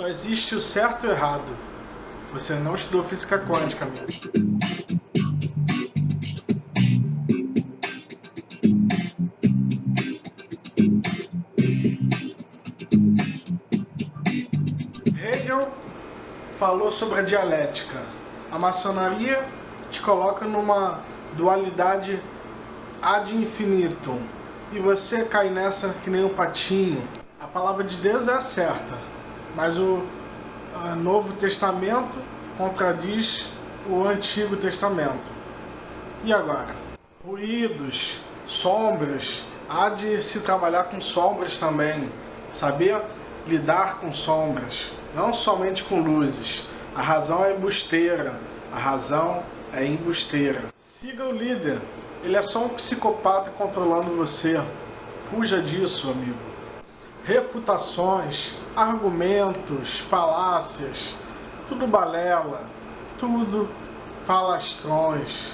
Só existe o certo e o errado. Você não estudou física quântica, amigo. Hegel falou sobre a dialética. A maçonaria te coloca numa dualidade ad infinitum. E você cai nessa que nem um patinho. A palavra de Deus é a certa, mas o Novo Testamento contradiz o Antigo Testamento. E agora? Ruídos, sombras, há de se trabalhar com sombras também, saber lidar com sombras, não somente com luzes. A razão é embusteira, a razão é embusteira. Siga o líder, ele é só um psicopata controlando você. Fuja disso, amigo. Refutações, argumentos, falácias, tudo balela, tudo falastrões.